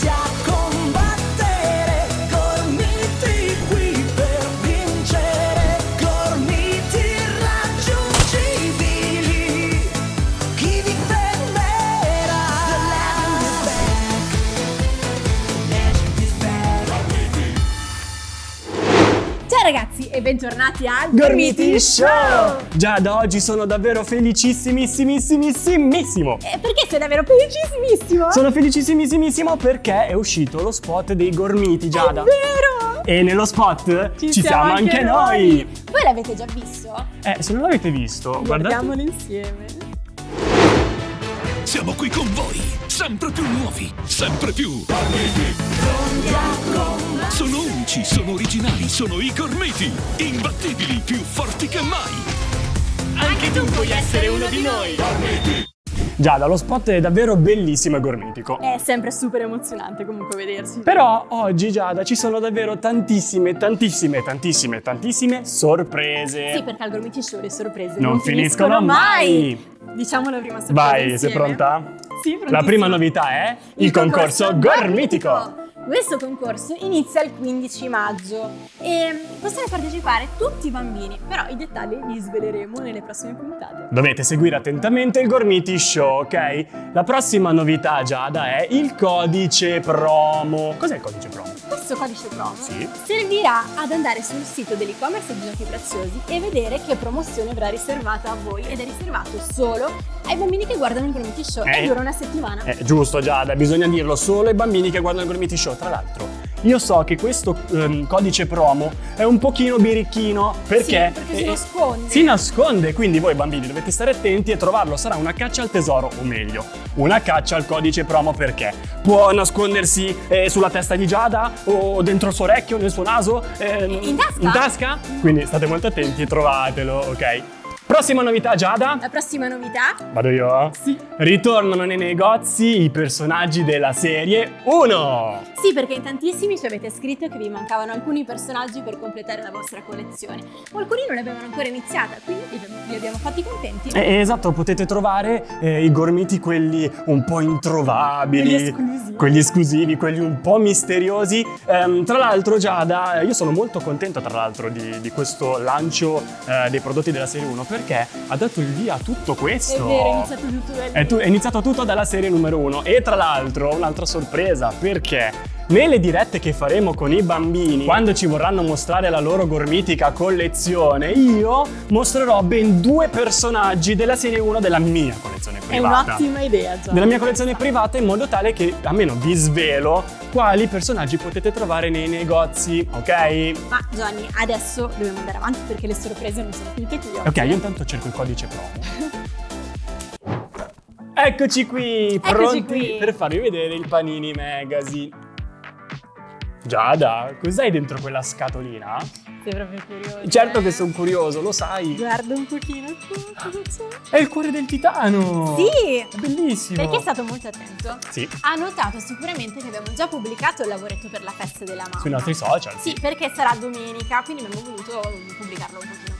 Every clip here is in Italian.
Pronti bentornati al Gormiti Show! Già da oggi sono davvero felicissimissimissimo! Eh, perché sei davvero felicissimissimo? Sono felicissimissimissimo perché è uscito lo spot dei Gormiti, Giada. È vero! E nello spot ci, siamo, anche noi! Voi l'avete già visto? Eh, se non l'avete visto, guardate. Guardiamolo insieme. Siamo qui con voi, sempre più nuovi, sempre più. Sono unici, sono originali, sono i gormiti, imbattibili, più forti che mai. Anche tu puoi essere uno di noi! Giada, lo spot è davvero bellissimo e gormitico. È sempre super emozionante comunque vedersi. Però oggi, Giada, ci sono davvero tantissime, tantissime, tantissime, tantissime sorprese. Sì, perché al Gormiti Show le sorprese Non finiscono mai. Diciamo la prima sorpresa Vai, sei insieme. pronta? Sì, La prontissima. prima novità è il, concorso, gormitico. Questo concorso inizia il 15 maggio e possono partecipare tutti i bambini, però i dettagli li sveleremo nelle prossime puntate. Dovete seguire attentamente il Gormiti Show, ok? La prossima novità, Giada, è il codice promo. Cos'è il codice promo? Questo codice promo Sì. servirà ad andare sul sito dell'e-commerce di Giochi Preziosi e vedere che promozione verrà riservata a voi ed è riservato solo ai bambini che guardano il Gormiti Show Eh. e dura una settimana. Eh, giusto, Giada, bisogna dirlo solo ai bambini che guardano il Gormiti Show. Tra l'altro, io so che questo ehm, codice promo è un pochino birichino perché, Sì, perché si eh, nasconde. Si nasconde, quindi voi bambini dovete stare attenti e trovarlo. Sarà una caccia al tesoro, o meglio, una caccia al codice promo perché può nascondersi eh, sulla testa di Giada o dentro il suo orecchio, nel suo naso, ehm, In tasca? in tasca. Quindi state molto attenti e trovatelo, ok? Prossima novità, Giada. La prossima novità Vado io? Sì. Ritornano nei negozi i personaggi della serie 1. Sì, perché in tantissimi ci avete scritto che vi mancavano alcuni personaggi per completare la vostra collezione. O alcuni non l'avevano ancora iniziata, quindi li abbiamo fatti contenti. Eh, esatto, potete trovare eh, i gormiti quelli un po' introvabili, Quelli esclusivi. quelli esclusivi, quelli un po' misteriosi. Ehm, tra l'altro, Giada, eh, io sono molto contento tra l'altro di, di questo lancio eh, dei prodotti della serie 1 perché ha dato il via a tutto È questo. vero, è iniziato tutto da lì. È, tu- è iniziato tutto dalla serie numero 1 e tra l'altro un'altra sorpresa perché nelle dirette che faremo con i bambini, quando ci vorranno mostrare la loro gormitica collezione, io mostrerò ben due personaggi della serie 1 della mia collezione È privata. un'ottima idea, già. Della mia collezione privata in modo tale che almeno vi svelo quali personaggi potete trovare nei negozi, ok? Ma Johnny, adesso dobbiamo andare avanti perché le sorprese non sono finite qui. oggi. Ok, io intanto cerco il codice promo. Eccoci qui, Eccoci pronti qui. per farvi vedere il Panini Magazine. Giada, cos'hai dentro quella scatolina? Sei proprio curioso. Certo eh? che sono curioso, lo sai. Guarda un pochino tu, cosa c'è? È il cuore del titano! Sì! È bellissimo! Perché è stato molto attento. Sì, Ha notato sicuramente che abbiamo già pubblicato il lavoretto per la festa della mamma. sui nostri social. Sì, perché sarà domenica, quindi abbiamo voluto pubblicarlo un pochino.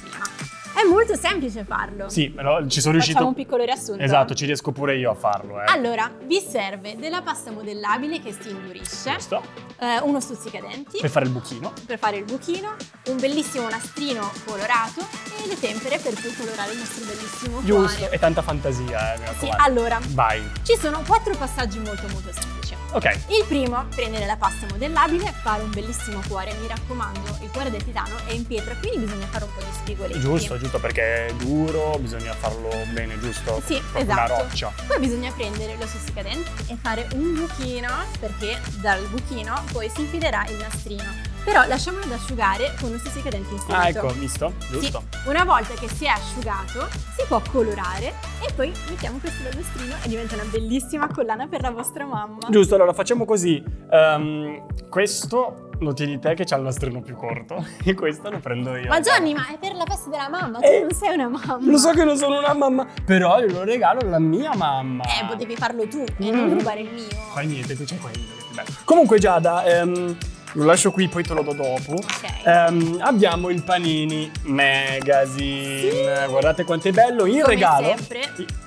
È molto semplice farlo. Sì, però ci sono riuscito. Facciamo un piccolo riassunto. Esatto, ci riesco pure io a farlo, eh. Allora, vi serve della pasta modellabile che si indurisce, Giusto? eh, uno stuzzicadenti Per fare il buchino. per fare il buchino, un bellissimo nastrino colorato e le tempere per poi colorare il nostro bellissimo Giusto. cuore. E tanta fantasia, eh, mi Sì, raccomando. allora, Vai. ci sono quattro passaggi molto molto semplici. Ok. Il primo, prendere la pasta modellabile, fare un bellissimo cuore. Mi raccomando, il cuore del titano è in pietra, quindi bisogna fare un po' di spigoletti. Giusto, giusto perché è duro, bisogna farlo bene, giusto? Sì, Proprio esatto. Una roccia. Poi bisogna prendere lo stuzzicadenti e fare un buchino, perché dal buchino poi si infilerà il nastrino. Però lasciamolo ad asciugare con lo stuzzicadenti inserito. Ah, ecco, visto? Giusto. Sì, una volta che si è asciugato si può colorare e poi mettiamo questo dal nastrino e diventa una bellissima collana per la vostra mamma. Giusto, allora facciamo così. Ehm, questo lo tieni te che c'ha il nastrino più corto e questo lo prendo io. Ma Johnny, ma è per la festa della mamma, tu Eh, non sei una mamma. Lo so che non sono una mamma, però io lo regalo alla mia mamma. Eh, potevi farlo tu e Mm. non rubare il mio. Fai niente, tu c'è quello. che bello. Comunque Giada, ehm, lo lascio qui, poi te lo do dopo. Ok. Ehm, abbiamo il Panini Magazine. Guardate quanto è bello. In Come regalo. sempre,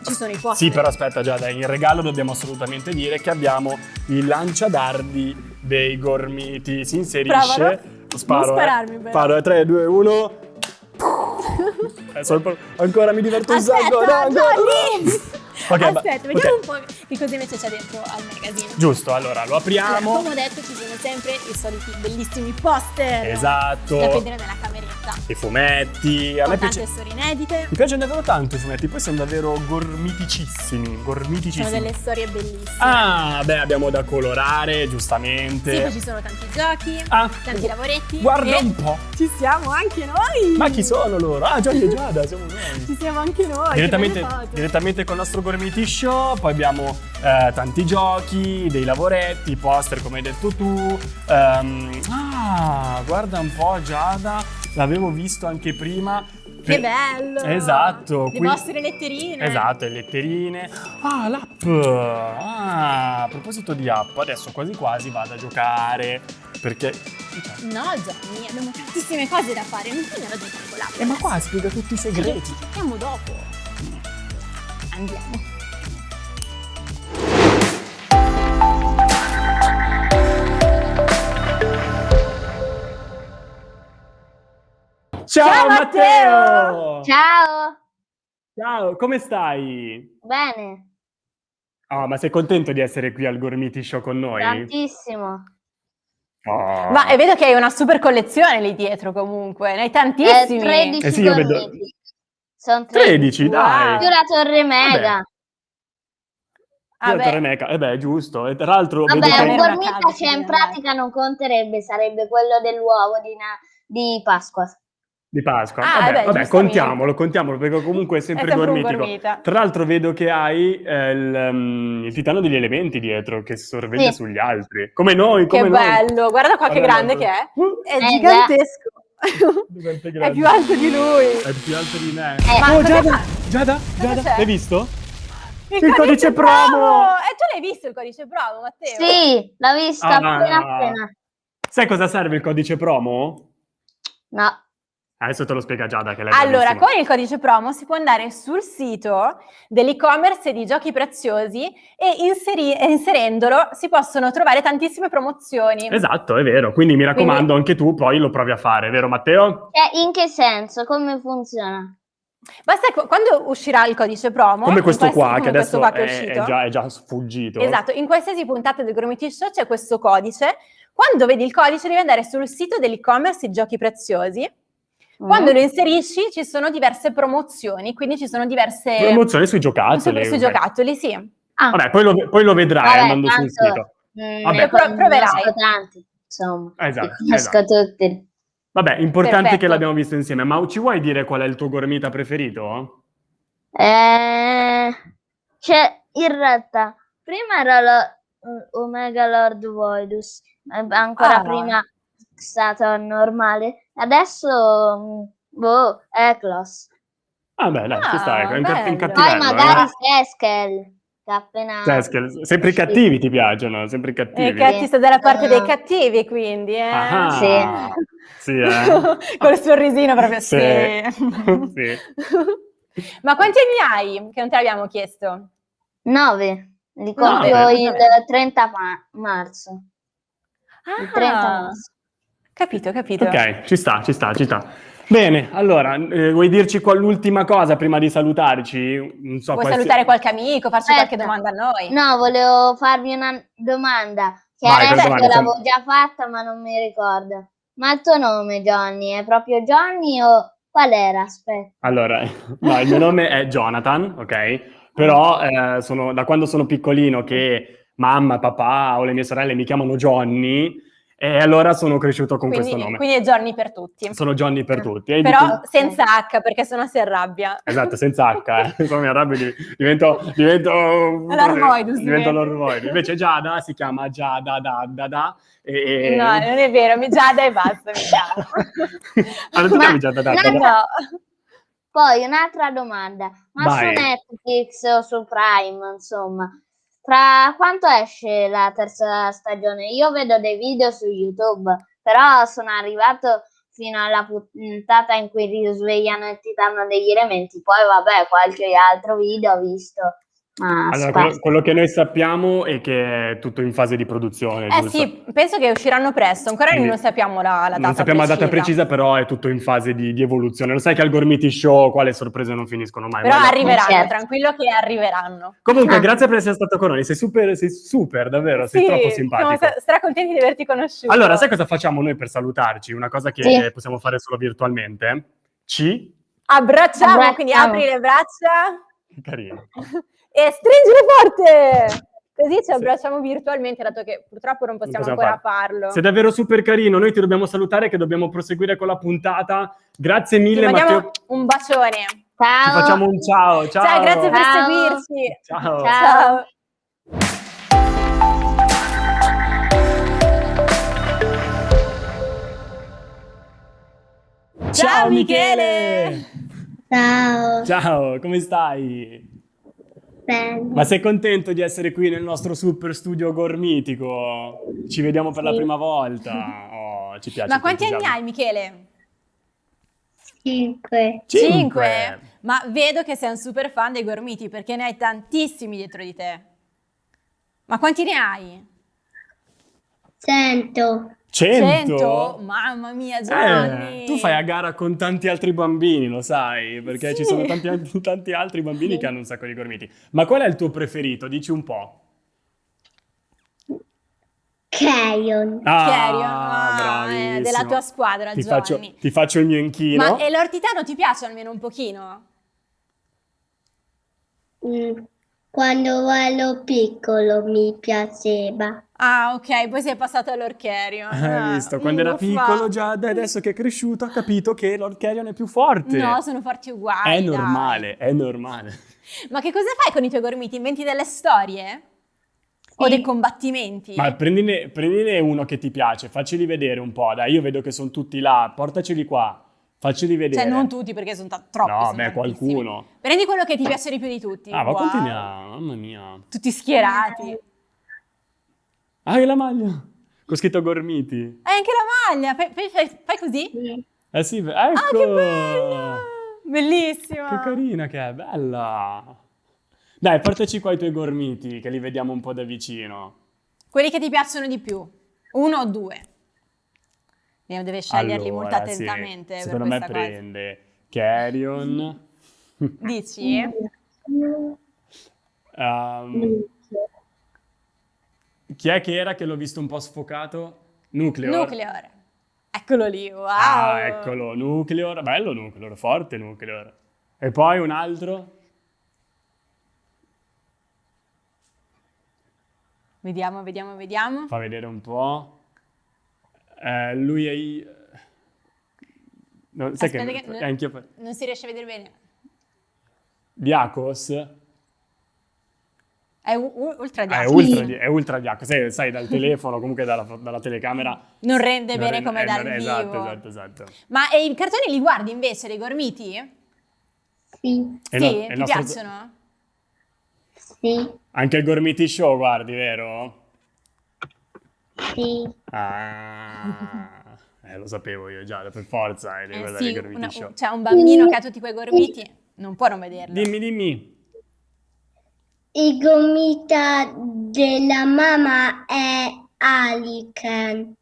ci sono i poster. Sì, però aspetta, già dai, in regalo dobbiamo assolutamente dire che abbiamo il lanciadardi dei gormiti. Si inserisce. Provalo. Sparo. Non eh. spararmi, però. Sparo, 3, 2, 1. Eh, sono pro- ancora mi diverto un Aspetta, sacco. no, no. Johnny! Ok, ba- Aspetta, vediamo ok. un po' che cosa invece c'è dentro al magazine. Giusto, allora lo Allora, apriamo. come ho detto, ci sono sempre i soliti bellissimi poster. Esatto. Da vedere nella cameretta. I fumetti. A Con me tante piace. storie inedite. Mi piacciono davvero tanto i fumetti, poi sono davvero gormiticissimi, gormiticissimi. Sono delle storie bellissime. Ah, beh, abbiamo da colorare, Sì, giustamente. poi ci sono tanti giochi, Ah, tanti lavoretti. Guarda un po'. Ci siamo anche noi! Ma chi sono loro? Ah, Gianni e Giada, siamo noi. Ci siamo anche noi! Direttamente, direttamente col nostro Gormiti Show, poi abbiamo eh, tanti giochi, dei lavoretti, poster come hai detto tu. Ehm, ah, guarda un po' Giada, l'avevo visto anche prima. Che bello! Esatto. Le qui- vostre letterine. Esatto, le letterine. Ah, l'app! Ah, a proposito di app, adesso quasi quasi vado a giocare. Perché... No, Johnny, abbiamo tantissime cose da fare. Non andare a giocare con l'app. Eh, ma qua spiega tutti i segreti. Giochiamo dopo. Andiamo. Ciao, Ciao, Matteo! Ciao, Ciao, come stai? bene, Ah, ma sei contento di essere qui al Gormiti Show con noi? tantissimo. Oh. Ma e vedo che hai una super collezione lì dietro comunque, ne hai Eh, tantissimi. 13 Eh sì, io vedo- gormiti. Sono 13. 13, dai! Più la torre mega. Ah, beh, Torre Meca- eh beh, giusto. E tra l'altro Vabbè, che... un una gormita che in pratica non conterebbe, sarebbe quello dell'uovo di, di Pasqua. Di Pasqua. Ah, vabbè, beh, vabbè, contiamolo, contiamolo, perché comunque è sempre, È sempre gormitico. gormita. Tra l'altro vedo che hai eh, il, um, il titano degli elementi dietro, che sorveglia Sì. sugli altri. Come noi, che come noi. bello, guarda qua che grande che è. Uh, È Eh, gigantesco. è più alto di lui. È più alto di me. Eh, oh, Giada? Giada, Giada, l'hai visto? Il, Il codice promo! E tu l'hai visto il codice promo, Matteo? Sì, l'ho vista Ah. appena appena. Sai cosa serve il codice promo? No, Adesso te lo spiega Giada che l'hai Allora, con il codice promo si può andare sul sito dell'e-commerce di giochi preziosi e inseri- inserendolo si possono trovare tantissime promozioni. Esatto, è vero. Quindi mi raccomando, anche tu poi lo provi a fare, vero Matteo? Cioè, in che senso? Come funziona? Basta quando uscirà il codice promo, Come questo qua, come che adesso qua che è, uscito. è già, è già sfuggito. Esatto, in qualsiasi puntata del Gormiti Show c'è questo codice. Quando vedi il codice devi andare sul sito dell'e-commerce di giochi preziosi. Quando Mm? lo inserisci ci sono diverse promozioni, quindi ci sono diverse Promozione sui giocattoli. sui giocattoli, sì. Ah, Vabbè, poi lo, poi lo vedrai Vabbè, andando sul tanto- sito. mm, Vabbè. Pro- proverai. tanti, insomma. Esatto, Li conosco tutti. Vabbè, importante Perfetto. che l'abbiamo visto insieme. Ma ci vuoi dire qual è il tuo gormita preferito? Eh, cioè, in realtà, prima era lo mm, Omega Lord Voidus, ancora Ah. prima è stato normale, adesso, mm, boh, Eclos. Ah, beh, dai, ci Ah, stai. È un, ca- bello. un Poi cattivello. magari eh. Seskel, che appena... Cioè, sempre i cattivi ti piacciono, sempre i E cattivi. che ti sta dalla parte Ah. dei cattivi, quindi, eh? Ah, Sì. Sì, eh. Col sorrisino proprio, sì. Sì. Ma quanti anni hai? Che non te l'abbiamo chiesto. 9, li Nove. compio il 30 ma- marzo. Il 30 Ah, marzo. Capito, capito. Ok, ci sta, ci sta, ci sta. Bene, allora, eh, vuoi dirci qua l'ultima cosa prima di salutarci? Non so, Vuoi qualsi- salutare qualche amico, farci Aspetta. qualche domanda a noi? No, volevo farvi una domanda che Vai, adesso domanda, l'avevo già fatta ma non mi ricordo. Ma il tuo nome, Johnny, è proprio Johnny o qual era? Aspetta. Allora, no, il mio nome è Jonathan, ok? Però eh, sono, da quando sono piccolino che mamma, papà o le mie sorelle mi chiamano Johnny, e allora sono cresciuto con quindi, questo nome. quindi è giorni per tutti. Sono Johnny per tutti. E Però dico- senza H, perché sennò si arrabbia. Esatto, senza H, eh. Insomma, mi arrabbio, di- divento... divento L'Armoidus Divento diventa. l'Ormoidus. Invece Giada si chiama Giada da da da e... No, non è vero, mi Giada e basta, mi chiamo. Ah, ti Ma- chiami Giada da da da? No. Poi un'altra domanda. Ma Vai. su Netflix o su Prime, insomma, Fra quanto esce la terza stagione? Io vedo dei video su YouTube, però sono arrivato fino alla puntata in cui risvegliano il titano degli elementi. Poi vabbè, qualche altro video ho visto. Ma Allora, quello, quello che noi sappiamo è che è tutto in fase di produzione, Eh giusto? sì, penso che usciranno presto, ancora Quindi non sappiamo la, la data non sappiamo la data precisa. precisa, però è tutto in fase di, di evoluzione. Lo sai che al Gormiti Show qua le sorprese non finiscono mai. Però guarda. arriveranno, Certo. tranquillo che arriveranno. Comunque, Ah. grazie per essere stato con noi. Sei super, sei super, davvero, sei Sì, troppo siamo simpatico. stra- stracontenti di averti conosciuto. Allora, sai cosa facciamo noi per salutarci? Una cosa che Sì. possiamo fare solo virtualmente? Ci? Abbracciamo, Abbracciamo. quindi apri le braccia Carino. e stringile forte! Così ci abbracciamo virtualmente, dato che purtroppo non possiamo, possiamo ancora farlo. Sei davvero super carino. Noi ti dobbiamo salutare che dobbiamo proseguire con la puntata. Grazie Ti mille, mandiamo Matteo. un bacione. Ciao. Ci facciamo un ciao. Ciao. Ciao, grazie per Ciao. seguirci. Ciao. Ciao. Ciao. Ciao, Michele! Ciao. Ciao, come stai? Bene. Ma sei contento di essere qui nel nostro super studio gormitico? Ci vediamo per la Sì. prima volta. Oh, ci piace. Ma quanti anni hai, Michele? Cinque. Cinque. Ma vedo che sei un super fan dei gormiti perché ne hai tantissimi dietro di te. Ma quanti ne hai? Cento. Cento? Mamma mia, Giovanni! Eh, tu fai a gara con tanti altri bambini, lo sai, perché ci Sì. sono tanti, tanti altri bambini che hanno un sacco di gormiti. Ma qual è il tuo preferito? Dici un po'. Carrion, Ah, ah, eh, della tua squadra, ti Giovanni. faccio, ti faccio il mio inchino. Ma e l'ortitano ti piace almeno un pochino? Mm, Quando ero piccolo mi piaceva. Ah, ok, poi sei passato all'Orcherion. Hai Ah, visto? Quando era piccolo già, dai, adesso che è cresciuto ha capito che Lord Carrion è più forte. No, sono forti uguali. È dai. normale, è normale. Ma che cosa fai con i tuoi gormiti? Inventi delle storie? O Sì. dei combattimenti? Ma prendine, prendine uno che ti piace, facceli vedere un po', dai, io vedo che sono tutti là, portaceli qua, facceli vedere. Cioè, non tutti perché sono troppi. No, sono beh, qualcuno. Prendi quello che ti piace di più di tutti. Ah, ma Wow. quanti ne ha? Mamma mia. Tutti schierati. Ah, e la maglia! Con scritto Gormiti. Hai anche la maglia. Fai, fai- fai- fai così? Eh sì, ecco! Ah, che bella! Bellissima. Che carina che è, bella! Dai, portaci qua i tuoi gormiti, che li vediamo un po' da vicino. Quelli che ti piacciono di più. Uno o due? Deve sceglierli molto Allora, sì, attentamente per Secondo me cosa. prende Carrion. Dici? Ehm, chi è che era che l'ho visto un po' sfocato? Nucleor. Nucleor. Eccolo lì, wow. Ah, eccolo, Nucleor. Bello Nucleor, forte Nucleor. E poi un altro? Vediamo, vediamo, vediamo. Fa vedere un po'. Eh, lui è... i- No, sai che, che- anch'io fa- Non si riesce a vedere bene. Diacos È ultra Ah, è diaco. ultra, di- è ultra Diacos, sai, sai, dal telefono, comunque dalla, dalla telecamera. Non rende non bene rende- come eh, dal non- vivo. Esatto, esatto, esatto. Ma e i cartoni li guardi invece, dei gormiti? Sì, sì, no- ti nostro- piacciono? sì, Anche il Gormiti Show, guardi, vero? Sì. Ah, eh, lo sapevo io già, per forza, eh, devi Eh guardare sì, il Gormiti una- Show. c'è un bambino che ha tutti quei gormiti, non può non vederlo. Dimmi, dimmi. Il gomita della mamma è Alican.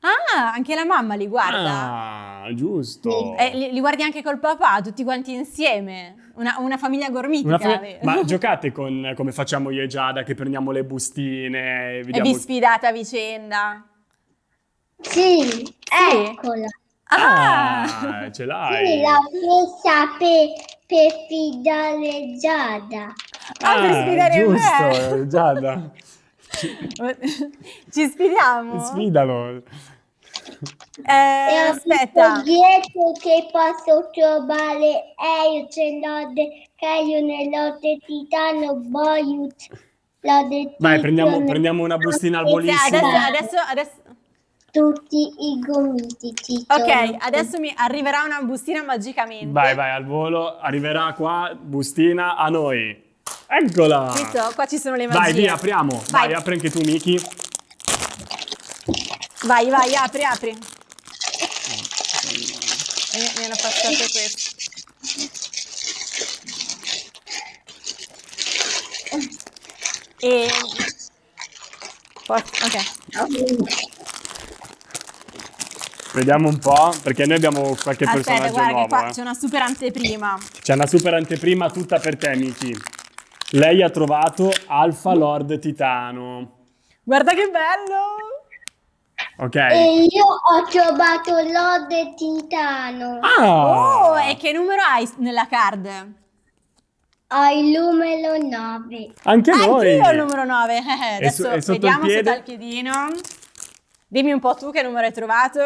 Ah, anche la mamma li guarda. Ah, giusto. Eh, li, li guardi anche col papà, tutti quanti insieme. Una, una famiglia gormitica. Una fam- vero? Ma giocate con come facciamo io e Giada, che prendiamo le bustine e E vediamo... vi sfidate a vicenda. Sì, eccola. Ah! Ah, ce l'hai. Sì, la presa per, per fidare Giada. Ah, per sfidare me. giusto, Giada. Ci sfidiamo? Sfidalo. Eh, E aspetta. detto che posso trovare Aio, c'è l'ode Caio nell'ode Titano, Boyut, l'ode Vai, prendiamo, prendiamo una bustina al volissimo. adesso, adesso, adesso- tutti i gomiti ci Ok, sono. adesso mi arriverà una bustina magicamente. Vai, vai, al volo. Arriverà qua, bustina, a noi. Eccola! Visto? Qua ci sono le magie. Vai, via, apriamo. Vai, Vai. apri anche tu, Miki. Vai, vai, apri, apri. E mi hanno passato questo. E... Ok. Vediamo un po', perché noi abbiamo qualche Aspetta, personaggio guarda nuovo. che qua eh. c'è una super anteprima. C'è una super anteprima tutta per te, Miki. Lei ha trovato Alpha Lord Titano. Guarda che bello! Ok. E io ho trovato l'Ode Titano. Ah! Oh, e che numero hai nella card? Ho il numero 9. Anche noi. Anch'io ho il numero 9. E su- Adesso e sotto il vediamo se dal piedino. Dimmi un po' tu che numero hai trovato.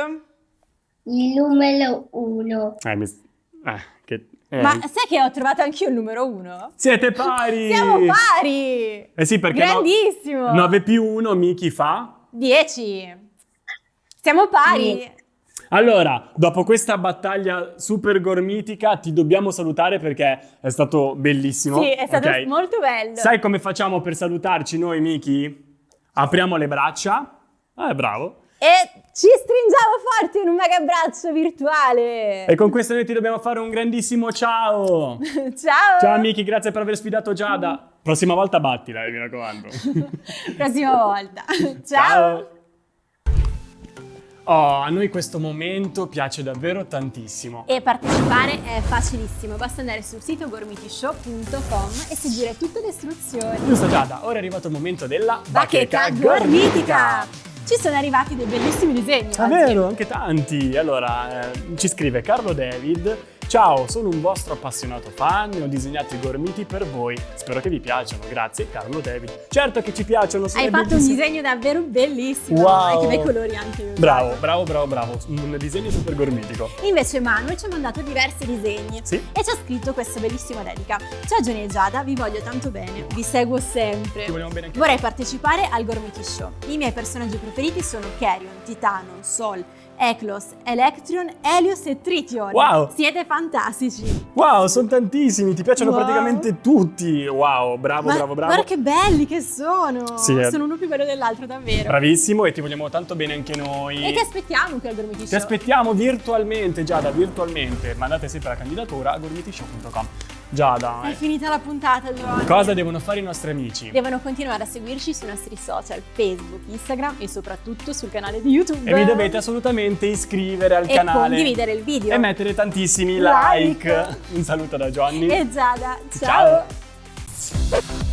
Il numero 1. Eh, mi... eh. Eh. Ma sai che ho trovato anch'io il numero 1? Siete pari! Siamo pari! Eh sì, perché no- Grandissimo! 9 più 1 Miki fa? 10. Siamo pari. Allora, dopo questa battaglia super gormitica ti dobbiamo salutare perché è stato bellissimo. Sì, è stato ok? molto bello. Sai come facciamo per salutarci noi, Miki? Apriamo le braccia. Ah, bravo. E ci stringiamo forte in un mega abbraccio virtuale. E con questo noi ti dobbiamo fare un grandissimo ciao. Ciao! Ciao Miki, grazie per aver sfidato Giada. Prossima volta battila, eh, mi raccomando. Prossima volta. Ciao. Oh, a noi questo momento piace davvero tantissimo. E partecipare è facilissimo, basta andare sul sito gormitishow.com e seguire tutte le istruzioni. Giusto Giada, ora è arrivato il momento della Bacheca gormitica! Ci sono arrivati dei bellissimi disegni. Ah, oggi. vero, anche tanti. Allora, eh, ci scrive Carlo David. Ciao, sono un vostro appassionato fan e ho disegnato i gormiti per voi. Spero che vi piacciono. Grazie, Carlo David. Certo che ci piacciono. sono Hai fatto un bellissimi. disegno davvero bellissimo. Wow. E che bei colori anche. usato. Bravo, bravo, bravo, bravo. Un disegno super gormitico. Invece Manuel ci ha mandato diversi disegni Sì. e ci ha scritto questa bellissima dedica. Ciao Gianni e Giada, vi voglio tanto bene, vi seguo sempre. Ti vogliamo bene anche Vorrei partecipare al Gormiti Show. I miei personaggi preferiti sono Carrion, Titano, Sol, Eklos, Electrion, Helios e Tritium. Wow. Siete fantastici. Wow, sono tantissimi, ti piacciono Wow. praticamente tutti. Wow, bravo, Ma bravo, bravo. Guarda che belli che sono. Sì, eh. Sono uno più bello dell'altro, davvero. Bravissimo e ti vogliamo tanto bene anche noi. E ti aspettiamo qui al Gormiti Ti Show. aspettiamo virtualmente, Giada, virtualmente. Mandate sempre la candidatura a gormitishow.com. Giada, È finita la puntata, Giovanni. cosa devono fare i nostri amici? Devono continuare a seguirci sui nostri social, Facebook, Instagram e soprattutto sul canale di YouTube. E vi dovete assolutamente iscrivere al E canale. condividere il video. E mettere tantissimi Like. like. Un saluto da Johnny. E Giada, ciao. Ciao.